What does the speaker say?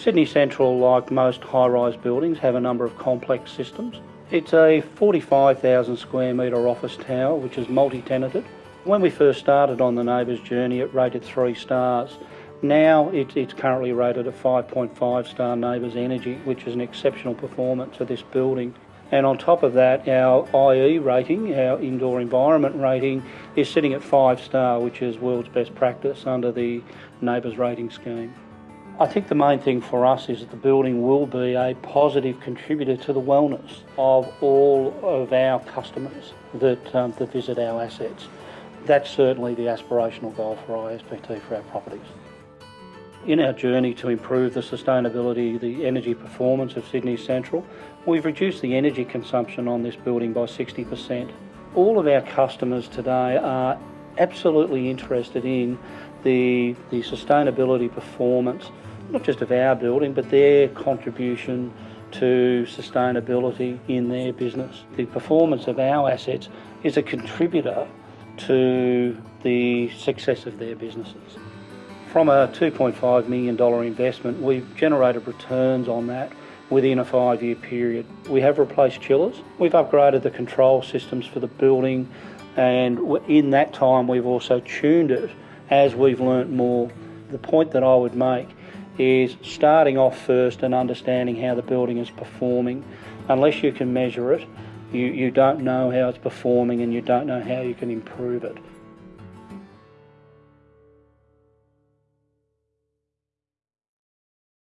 Sydney Central, like most high-rise buildings, have a number of complex systems. It's a 45,000 square metre office tower which is multi-tenanted. When we first started on the NABERS journey it rated three stars. Now it, it's currently rated a 5.5 star NABERS Energy which is an exceptional performance for this building. And on top of that, our IE rating, our indoor environment rating, is sitting at five star, which is world's best practice under the NABERS rating scheme. I think the main thing for us is that the building will be a positive contributor to the wellness of all of our customers that, um, that visit our assets. That's certainly the aspirational goal for ISPT for our properties. In our journey to improve the sustainability, the energy performance of Sydney Central, we've reduced the energy consumption on this building by 60%. All of our customers today are absolutely interested in the, the sustainability performance, not just of our building, but their contribution to sustainability in their business. The performance of our assets is a contributor to the success of their businesses. From a $2.5 million investment, we've generated returns on that within a five year period. We have replaced chillers, we've upgraded the control systems for the building, and in that time, we've also tuned it as we've learnt more. The point that I would make is starting off first and understanding how the building is performing. Unless you can measure it, you, you don't know how it's performing and you don't know how you can improve it.